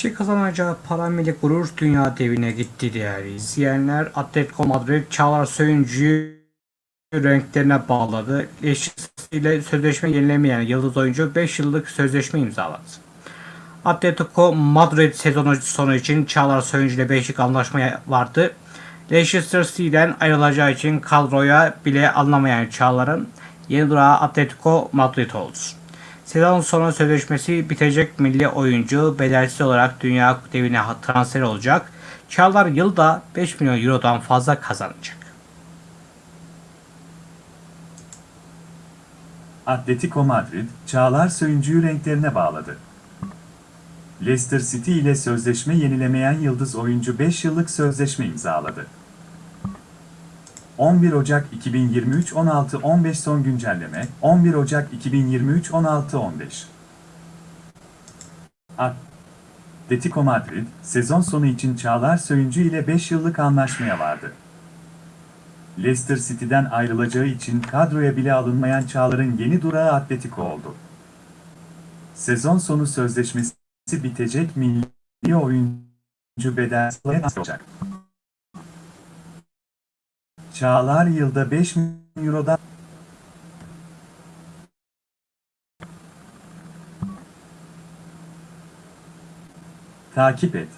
İşte kazanacağı para milli gurur dünya devine gitti değerli izleyenler. Atletico Madrid Çağlar Söyüncü'yü renklerine bağladı. Eşisiyle sözleşme yenilemeyen yıldız oyuncu 5 yıllık sözleşme imzaladı. Atletico Madrid sezonu sonu için Çağlar Söyüncü ile 5 yıllık anlaşma vardı. Leicester City'den ayrılacağı için kadroya bile anlamayan Çağlar'ın yeni durağı Atletico Madrid oldu. Sezon sonu sözleşmesi bitecek milli oyuncu bedelsiz olarak dünya devine transfer olacak. Çağlar yılda 5 milyon eurodan fazla kazanacak. Atletico Madrid, Çağlar Söyüncü'yü renklerine bağladı. Leicester City ile sözleşme yenilemeyen yıldız oyuncu 5 yıllık sözleşme imzaladı. 11 Ocak 2023 16-15 son güncelleme 11 Ocak 2023 16-15 Atletico Madrid, sezon sonu için Çağlar Söyüncü ile 5 yıllık anlaşmaya vardı. Leicester City'den ayrılacağı için kadroya bile alınmayan Çağlar'ın yeni durağı Atletico oldu. Sezon sonu sözleşmesi bitecek milli oyuncu bedelsiz olacak. Çağlar yılda 5 milyon Euro'dan Takip et.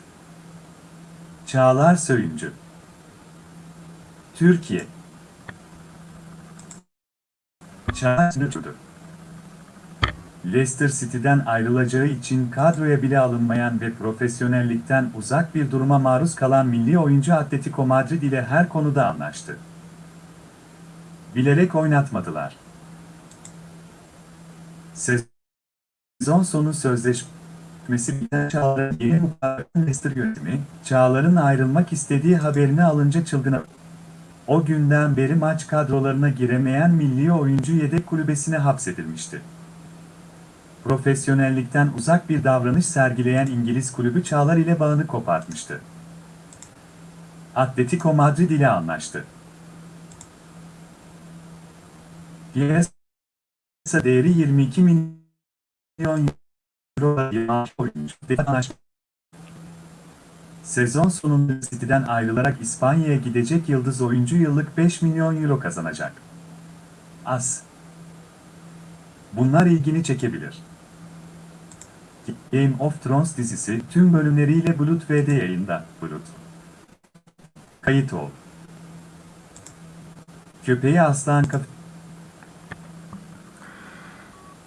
Çağlar Söyüncü Türkiye Çağlar Söyüncü Leicester City'den ayrılacağı için kadroya bile alınmayan ve profesyonellikten uzak bir duruma maruz kalan milli oyuncu Atletico Madrid ile her konuda anlaştı. Bilerek oynatmadılar. Sezon sonu sözleşmesi biten Çağlar'ın yeni mutlaka Leicester yönetimi, Çağlar'ın ayrılmak istediği haberini alınca çılgına o günden beri maç kadrolarına giremeyen milli oyuncu yedek kulübesine hapsedilmişti. Profesyonellikten uzak bir davranış sergileyen İngiliz kulübü Çağlar ile bağını kopartmıştı. Atletico Madrid ile anlaştı. Piyasa değeri 22 milyon euro. Sezon sonunda City'den ayrılarak İspanya'ya gidecek yıldız oyuncu yıllık 5 milyon euro kazanacak. Az. Bunlar ilgini çekebilir. Game of Thrones dizisi tüm bölümleriyle Bulut VD yayında. Bulut. Kayıt ol. Köpeği aslan kaf...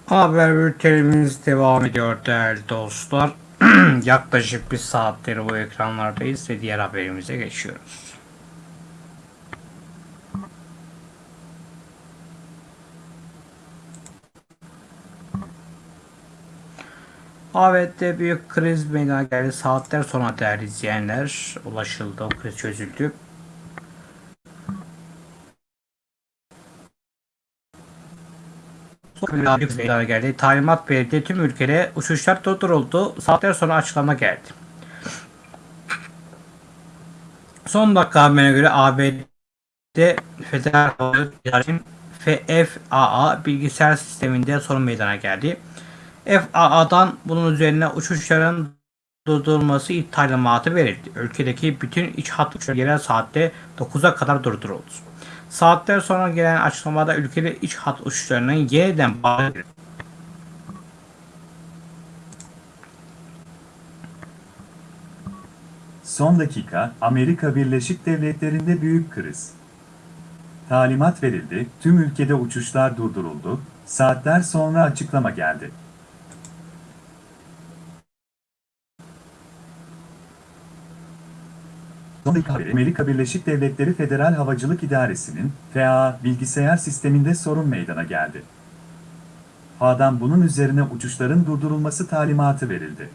Haber bültenimiz devam ediyor değerli dostlar. Yaklaşık bir saatleri bu ekranlardayız ve diğer haberimize geçiyoruz. ABD'de büyük kriz meydana geldi. Saatler sonra değerli izleyenler ulaşıldı. O kriz çözüldü. Kriz meydana geldi. Talimat verildi. Tüm ülkede uçuşlar durduruldu. Saatler sonra açıklama geldi. Son dakika haberine göre ABD Federal Hava Yolları FAA bilgisayar sisteminde sorun meydana geldi. FAA'dan bunun üzerine uçuşların durdurulması talimatı verildi. Ülkedeki bütün iç hat uçuşları yerel saatte 9'a kadar durduruldu. Saatler sonra gelen açıklamada ülkede iç hat uçuşlarının yeniden bağlandı. Son dakika, Amerika Birleşik Devletleri'nde büyük kriz. Talimat verildi, tüm ülkede uçuşlar durduruldu, saatler sonra açıklama geldi. Son dakika haberi, Amerika Birleşik Devletleri Federal Havacılık İdaresi'nin FAA bilgisayar sisteminde sorun meydana geldi. FAA'dan bunun üzerine uçuşların durdurulması talimatı verildi.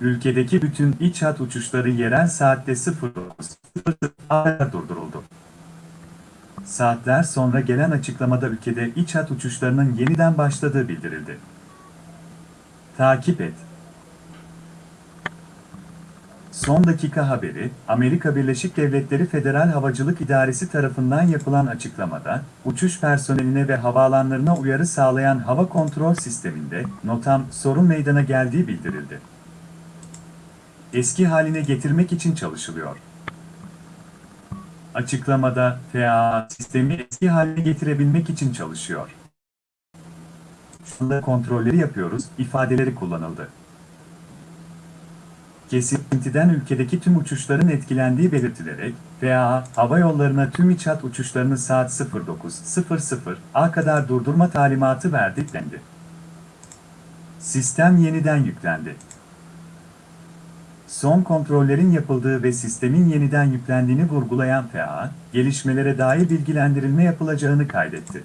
Ülkedeki bütün iç hat uçuşları yerel saatte 09.00'a durduruldu. Saatler sonra gelen açıklamada ülkede iç hat uçuşlarının yeniden başladığı bildirildi. Takip et. Son dakika haberi, Amerika Birleşik Devletleri Federal Havacılık İdaresi tarafından yapılan açıklamada, uçuş personeline ve havaalanlarına uyarı sağlayan hava kontrol sisteminde NOTAM sorun meydana geldiği bildirildi eski haline getirmek için çalışılıyor. Açıklamada FAA sistemi eski haline getirebilmek için çalışıyor. Kontrolleri yapıyoruz ifadeleri kullanıldı. Kesintiden ülkedeki tüm uçuşların etkilendiği belirtilerek, FAA, hava yollarına tüm iç hat uçuşlarını saat 09.00'a kadar durdurma talimatı verdi dendi. Sistem yeniden yüklendi. Son kontrollerin yapıldığı ve sistemin yeniden yüklendiğini vurgulayan FAA, gelişmelere dair bilgilendirilme yapılacağını kaydetti.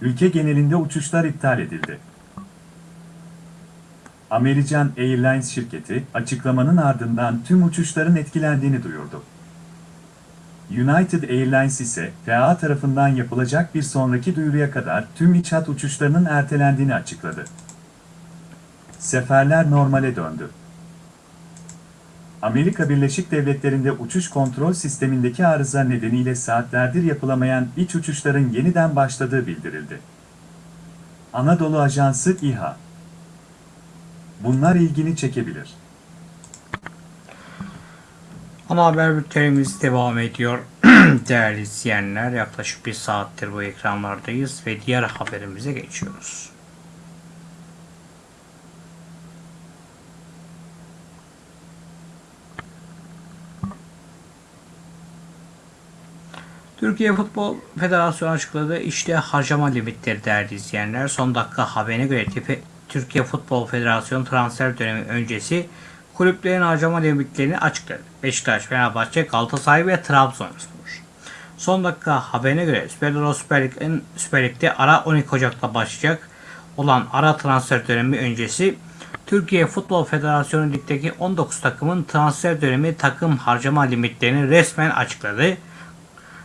Ülke genelinde uçuşlar iptal edildi. American Airlines şirketi, açıklamanın ardından tüm uçuşların etkilendiğini duyurdu. United Airlines ise, FAA tarafından yapılacak bir sonraki duyuruya kadar tüm iç hat uçuşlarının ertelendiğini açıkladı. Seferler normale döndü. Amerika Birleşik Devletleri'nde uçuş kontrol sistemindeki arıza nedeniyle saatlerdir yapılamayan iç uçuşların yeniden başladığı bildirildi. Anadolu Ajansı İHA Bunlar ilgini çekebilir. Ana haber bültenimiz devam ediyor. Değerli izleyenler yaklaşık bir saattir bu ekranlardayız ve diğer haberimize geçiyoruz. Türkiye Futbol Federasyonu açıkladı. İşte harcama limitleri değerli izleyenler. Son dakika haberine göre tipi, Türkiye Futbol Federasyonu transfer dönemi öncesi kulüplerin harcama limitlerini açıkladı. Beşiktaş, Fenerbahçe, Galatasaray ve Trabzonspor. Son dakika haberine göre Süper Süper, Lig'in, Süper Lig'de ara 12 Ocak'ta başlayacak olan ara transfer dönemi öncesi Türkiye Futbol Federasyonu ligdeki 19 takımın transfer dönemi takım harcama limitlerini resmen açıkladı.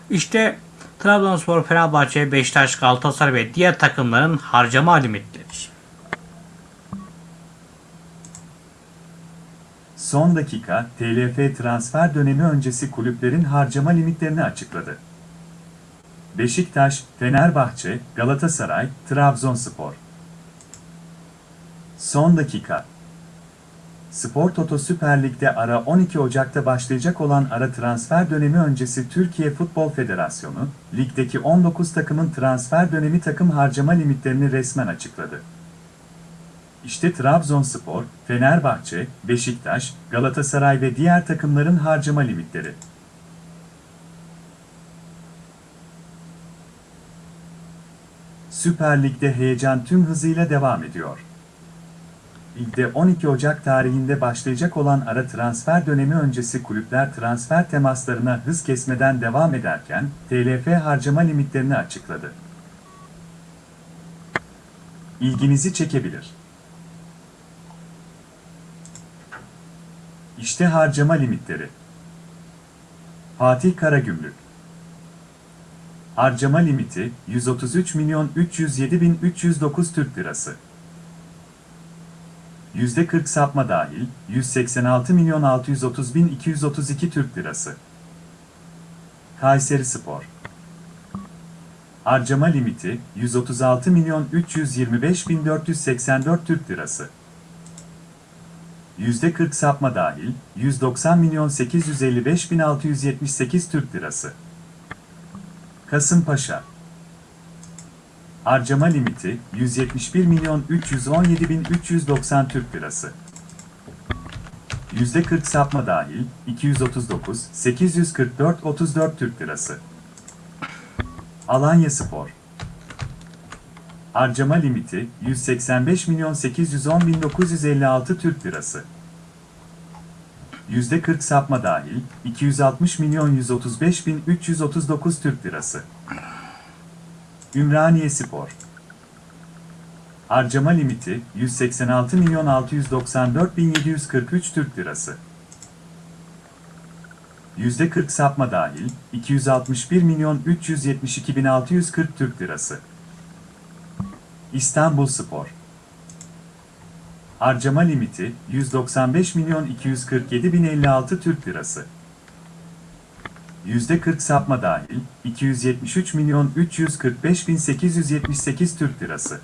İşte Trabzonspor, Fenerbahçe, Beşiktaş, Galatasaray ve diğer takımların harcama limitleri. Son dakika, TLF transfer dönemi öncesi kulüplerin harcama limitlerini açıkladı. Beşiktaş, Fenerbahçe, Galatasaray, Trabzonspor. Son dakika. Spor Toto Süper Lig'de ara 12 Ocak'ta başlayacak olan ara transfer dönemi öncesi Türkiye Futbol Federasyonu, ligdeki 19 takımın transfer dönemi takım harcama limitlerini resmen açıkladı. İşte Trabzonspor, Fenerbahçe, Beşiktaş, Galatasaray ve diğer takımların harcama limitleri. Süper Lig'de heyecan tüm hızıyla devam ediyor. Ligde 12 Ocak tarihinde başlayacak olan ara transfer dönemi öncesi kulüpler transfer temaslarına hız kesmeden devam ederken, TLF harcama limitlerini açıkladı. İlginizi çekebilir. İşte harcama limitleri. Fatih Karagümrük Harcama limiti 133 milyon 307 bin 309 Türk Lirası. %40 sapma dahil 186 milyon 630 bin 232 Türk Lirası. Kayseri Spor Harcama limiti 136 milyon 325 bin 484 Türk Lirası. %40 sapma dahil 190 milyon 855 bin 678 Türk Lirası. Kasımpaşa Harcama limiti 171 milyon 317 bin 390 Türk Lirası. %40 sapma dahil 239 844 34 Türk Lirası. Alanya Spor Harcama limiti 185 milyon 810 bin 956 Türk Lirası. %40 sapma dahil 260 milyon 135 bin 339 Türk Lirası. Ümraniye Spor Harcama limiti 186 milyon 694 bin 743 Türk Lirası. %40 sapma dahil 261 milyon 372 bin 640 Türk Lirası. İstanbul Spor Harcama limiti 195 milyon 247 bin 56 Türk Lirası. %40 sapma dahil 273 milyon 345 bin 878 Türk Lirası.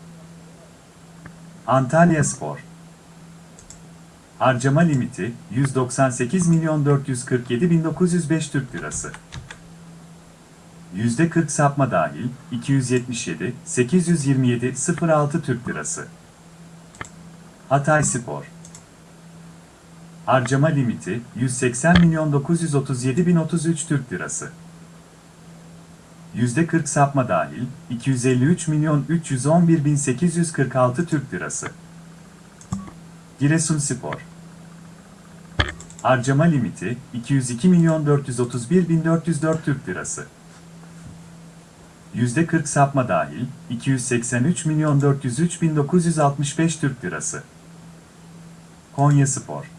Antalya Spor Harcama limiti 198 milyon 447 bin 905 Türk Lirası. %40 sapma dahil 277 827 06 Türk Lirası. Hatay Spor Harcama limiti 180 milyon 937 bin 33 Türk Lirası. %40 sapma dahil 253 milyon 311 bin 846 Türk Lirası. Giresun Spor Harcama limiti 202 milyon 431 bin 404 Türk Lirası. %40 sapma dahil 283 milyon 403 bin 965 Türk Lirası. Konya Spor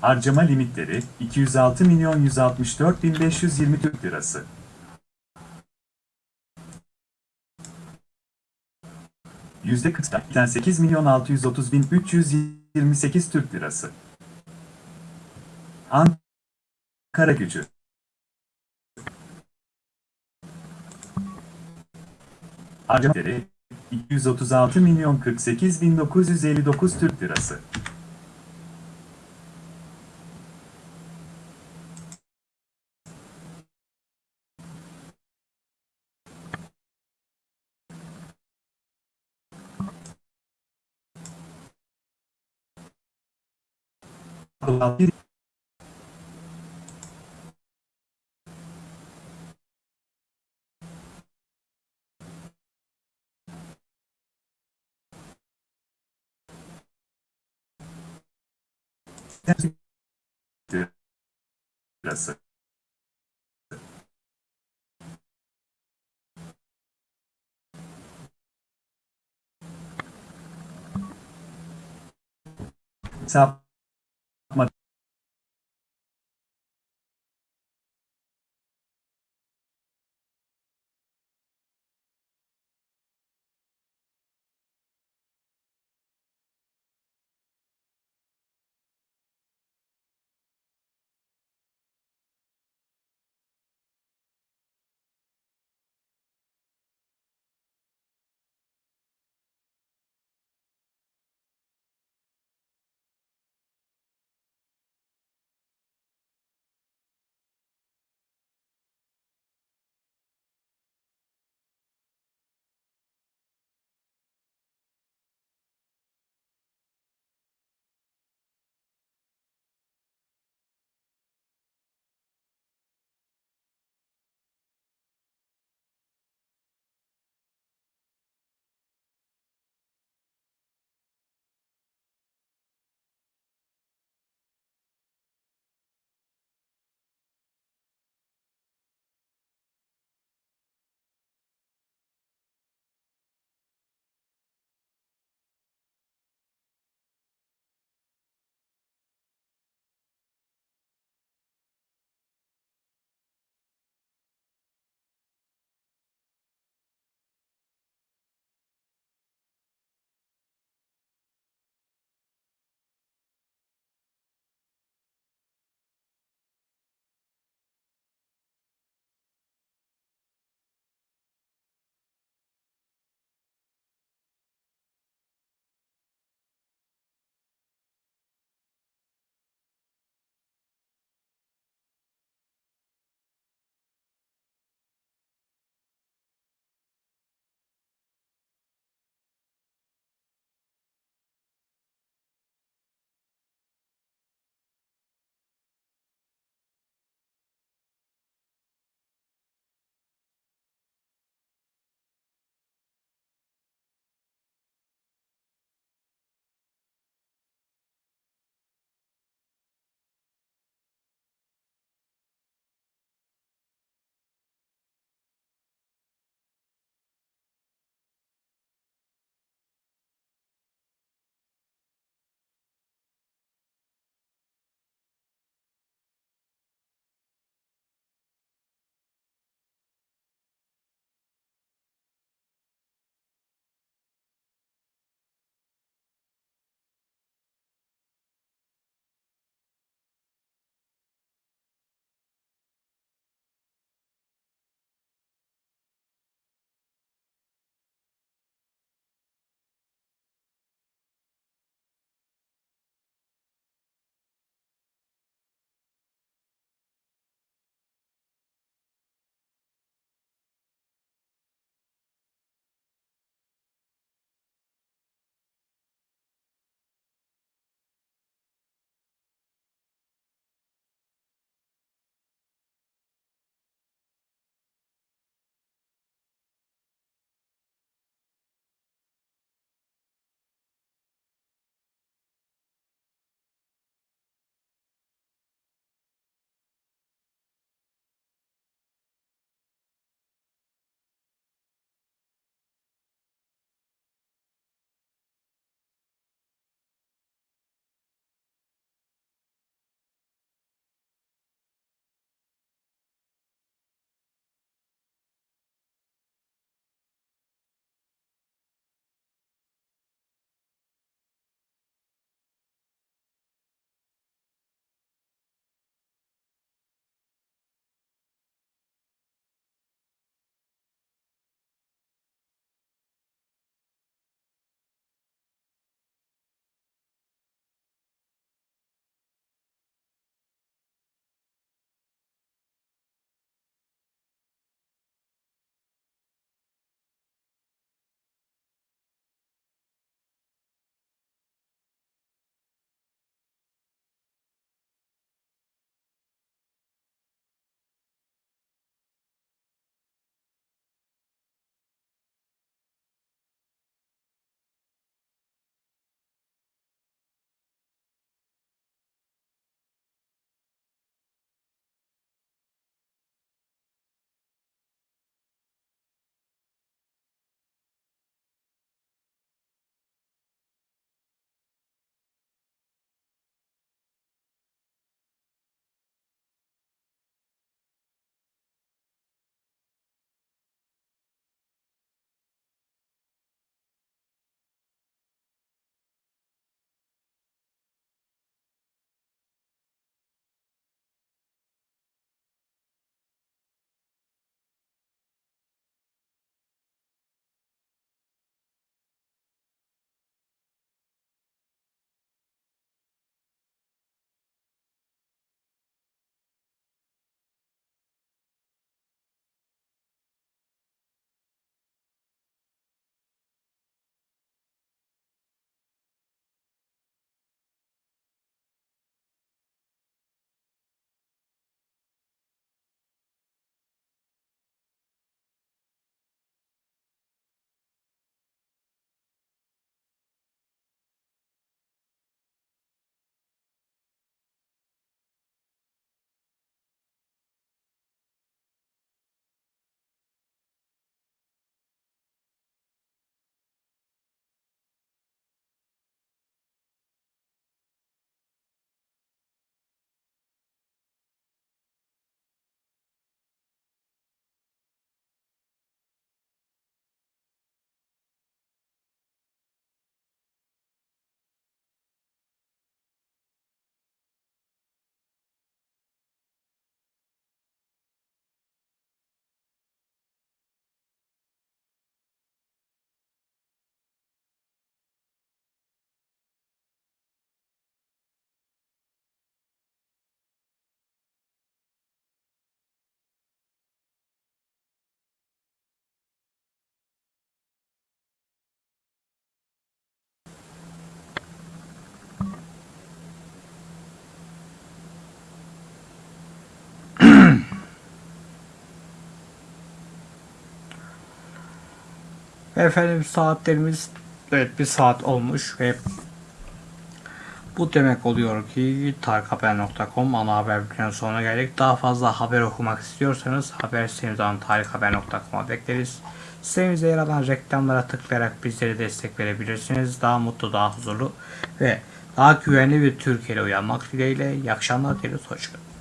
Harcama limitleri 206 milyon 164 bin 520 Türk Lirası. %40'dan 8 milyon 630 bin 328 Türk Lirası. Ankara gücü Harcamaları 236 milyon 48 bin 959 Türk Lirası. Bir Lirası. Sapma Efendim saatlerimiz evet bir saat olmuş ve bu demek oluyor ki tarikhaber.com ana haber bültenin sonuna geldik. Daha fazla haber okumak istiyorsanız haber sitemizden tarikhaber.com'a bekleriz. Sitemize yer alan reklamlara tıklayarak bizlere destek verebilirsiniz. Daha mutlu, daha huzurlu ve daha güvenli bir Türkiye'de uyanmak dileğiyle. İyi akşamlar dileriz. Hoşçakalın.